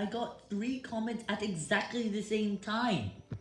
I got three comments at exactly the same time.